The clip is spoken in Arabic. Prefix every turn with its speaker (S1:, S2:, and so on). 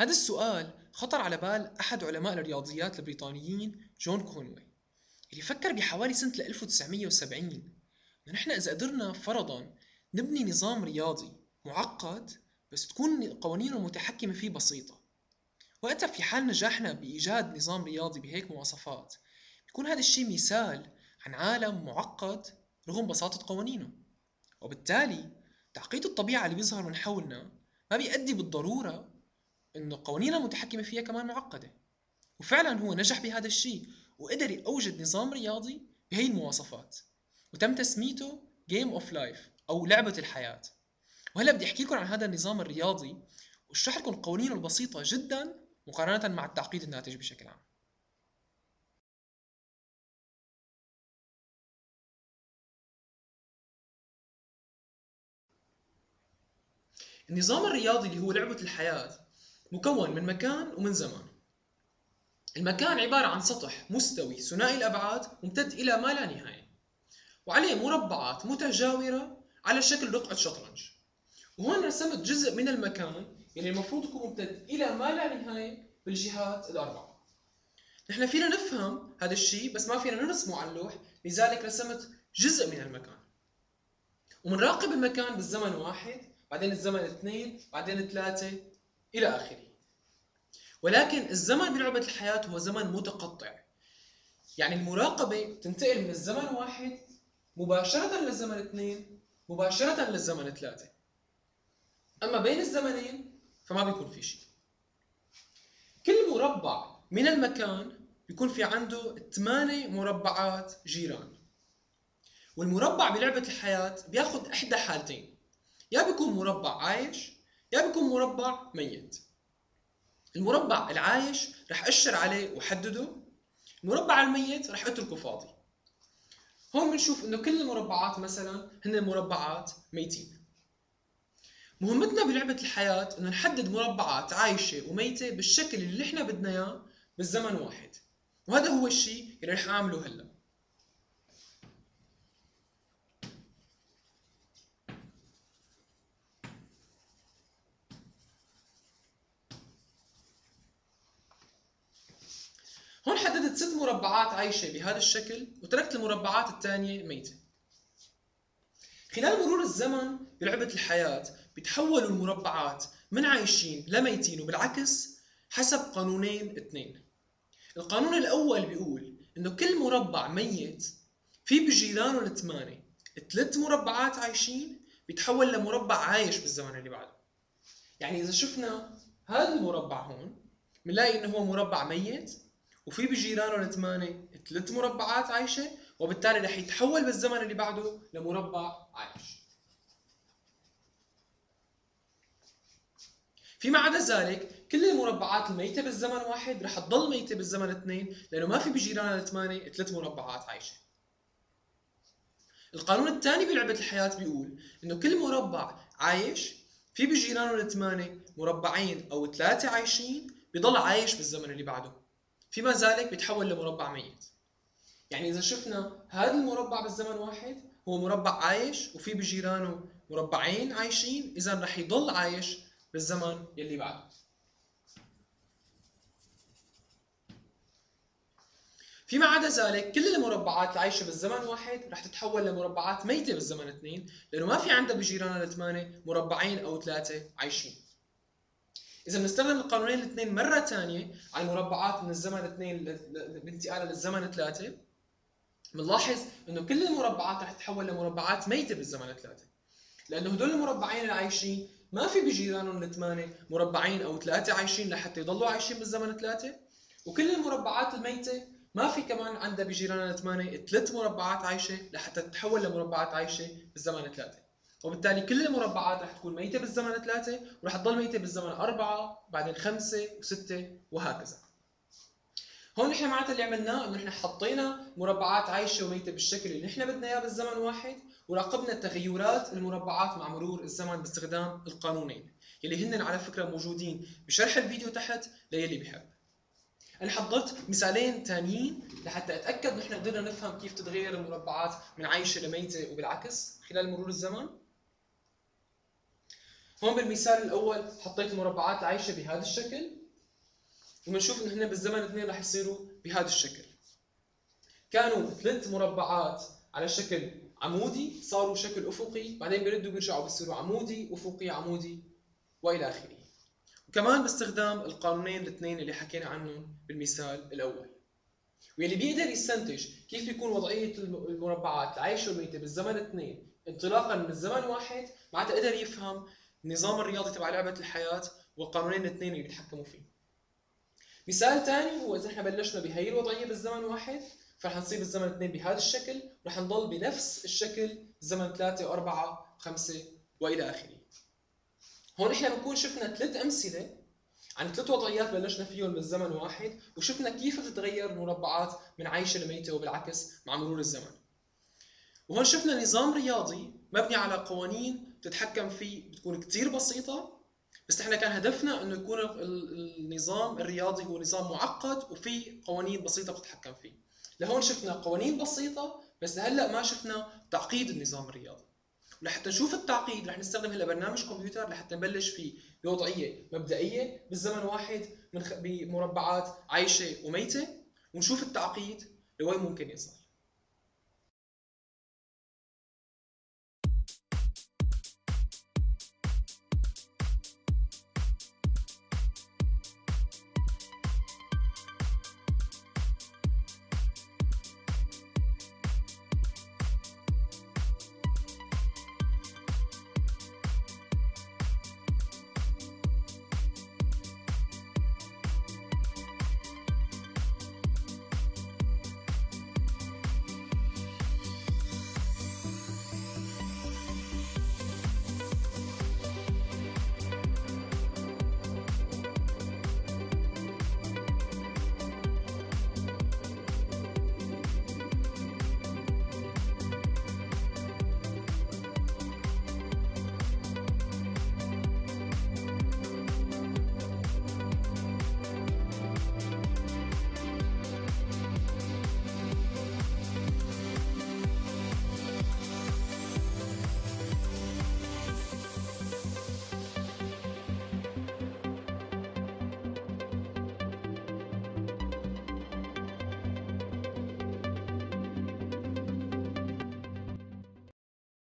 S1: هذا السؤال خطر على بال أحد علماء الرياضيات البريطانيين جون كونوي اللي فكر بحوالي سنة 1970 إنه نحن إذا قدرنا فرضا نبني نظام رياضي معقد بس تكون قوانينه المتحكمة فيه بسيطة. وقتها في حال نجاحنا بإيجاد نظام رياضي بهيك مواصفات بيكون هذا الشيء مثال عن عالم معقد رغم بساطة قوانينه. وبالتالي تعقيد الطبيعة اللي بيظهر من حولنا ما بيؤدي بالضرورة انه القوانين المتحكمة فيها كمان معقدة. وفعلا هو نجح بهذا الشيء وقدر يوجد نظام رياضي بهي المواصفات وتم تسميته Game of Life أو لعبة الحياة. وهلأ بدي أحكي لكم عن هذا النظام الرياضي وأشرح لكم قوانينه البسيطة جدا مقارنة مع التعقيد الناتج بشكل عام. النظام الرياضي اللي هو لعبة الحياة مكون من مكان ومن زمان. المكان عبارة عن سطح مستوي ثنائي الأبعاد ممتد إلى ما لا نهاية. وعليه مربعات متجاورة على شكل رقعة شطرنج. وهون رسمت جزء من المكان اللي المفروض يكون ممتد إلى ما لا نهاية بالجهات الأربعة. نحن فينا نفهم هذا الشيء بس ما فينا نرسمه على اللوح لذلك رسمت جزء من المكان. ومنراقب المكان بالزمن واحد بعدين الزمن اثنين بعدين ثلاثة إلى آخره. ولكن الزمن بلعبة الحياة هو زمن متقطع. يعني المراقبة تنتقل من الزمن واحد مباشرة للزمن اثنين مباشرة للزمن ثلاثة. أما بين الزمنين فما بيكون في شيء. كل مربع من المكان بيكون في عنده ثمانية مربعات جيران. والمربع بلعبة الحياة بياخد إحدى حالتين. يا بيكون مربع عايش يا بيكون مربع ميت. المربع العايش رح أشر عليه وحدده. المربع الميت رح أتركه فاضي. هون بنشوف إنه كل المربعات مثلا هن مربعات ميتين. مهمتنا بلعبة الحياة إنه نحدد مربعات عايشة وميتة بالشكل اللي إحنا بدنا إياه بالزمن واحد. وهذا هو الشيء اللي رح أعمله هلأ. هون حددت ست مربعات عايشة بهذا الشكل وتركت المربعات الثانية ميتة. خلال مرور الزمن بلعبة الحياة بتحولوا المربعات من عايشين لميتين وبالعكس حسب قانونين اثنين. القانون الأول بيقول إنه كل مربع ميت في بجيرانه الثمانية ثلاث مربعات عايشين بيتحول لمربع عايش بالزمن اللي بعده. يعني إذا شفنا هذا المربع هون بنلاقي إنه هو مربع ميت وفي بجيرانه الثمانية ثلاث مربعات عايشة وبالتالي رح يتحول بالزمن اللي بعده لمربع عايش. فيما عدا ذلك كل المربعات الميتة بالزمن واحد رح تضل ميتة بالزمن اثنين لأنه ما في بجيرانها الثمانية ثلاث مربعات عايشة. القانون الثاني بلعبة الحياة بيقول إنه كل مربع عايش في بجيرانه الثمانية مربعين أو ثلاثة عايشين بضل عايش بالزمن اللي بعده. فيما ذلك بيتحول لمربع ميت. يعني إذا شفنا هذا المربع بالزمن واحد هو مربع عايش وفي بجيرانه مربعين عايشين إذا رح يضل عايش بالزمن يلي بعده فيما عدا ذلك كل المربعات العايشة بالزمن واحد رح تتحول لمربعات ميتة بالزمن اثنين لأنه ما في عندها بجيرانها الثمانية مربعين أو ثلاثة عايشين. إذا بنستخدم القانونين الاثنين مرة ثانية على المربعات من الزمن اثنين بانتقالها للزمن ثلاثة بنلاحظ إنه كل المربعات رح تتحول لمربعات ميتة بالزمن ثلاثة لأنه هدول المربعين العايشين ما في بجيرانهم الثمانية مربعين أو ثلاثة عايشين لحتى يضلوا عايشين بالزمن ثلاثة وكل المربعات الميتة ما في كمان عندها بجيرانها الثمانية ثلاث مربعات عايشة لحتى تتحول لمربعات عايشة بالزمن ثلاثة وبالتالي كل المربعات رح تكون ميتة بالزمن ثلاثة ورح تضل ميتة بالزمن أربعة بعدين خمسة وستة وهكذا. هون نحن معناتها اللي عملناه إنه نحن حطينا مربعات عايشة وميتة بالشكل اللي نحن بدنا إياه بالزمن واحد وراقبنا تغيرات المربعات مع مرور الزمن باستخدام القانونين يلي هن على فكرة موجودين بشرح الفيديو تحت ليلي بحب. أنا حضرت مثالين ثانيين لحتى أتأكد نحن قدرنا نفهم كيف تتغير المربعات من عايشة لميتة وبالعكس خلال مرور الزمن. هون بالمثال الأول حطيت مربعات عايشة بهذا الشكل وبنشوف انه هن بالزمن اثنين رح يصيروا بهذا الشكل. كانوا ثلاث مربعات على شكل عمودي صاروا شكل أفقي بعدين بيردوا بيرجعوا بيصيروا عمودي أفقي عمودي وإلى آخره. وكمان باستخدام القانونين الاثنين اللي حكينا عنهم بالمثال الأول. واللي بيقدر يستنتج كيف يكون وضعية المربعات العايشه والميته بالزمن اثنين انطلاقا من الزمن واحد معناتها قدر يفهم النظام الرياضي تبع لعبة الحياة والقانونين الاثنين اللي بيتحكموا فيه. مثال ثاني هو إذا إحنا بلشنا بهي الوضعية بالزمن واحد فرح نصير بالزمن اثنين بهذا الشكل ورح نضل بنفس الشكل زمن ثلاثة وأربعة وخمسة وإلى آخره. هون إحنا بنكون شفنا ثلاث أمثلة عن ثلاث وضعيات بلشنا فيهم بالزمن واحد وشفنا كيف بتتغير المربعات من عايشة لميتة وبالعكس مع مرور الزمن. وهون شفنا نظام رياضي مبني على قوانين بتتحكم فيه بتكون كثير بسيطة بس إحنا كان هدفنا إنه يكون النظام الرياضي هو نظام معقد وفي قوانين بسيطة بتتحكم فيه. لهون شفنا قوانين بسيطة بس لهلا ما شفنا تعقيد النظام الرياضي. ولحتى نشوف التعقيد رح نستخدم هلأ برنامج كمبيوتر لحتى نبلش فيه بوضعية مبدئية بالزمن واحد من بمربعات عايشة وميتة ونشوف التعقيد لوين ممكن يصل.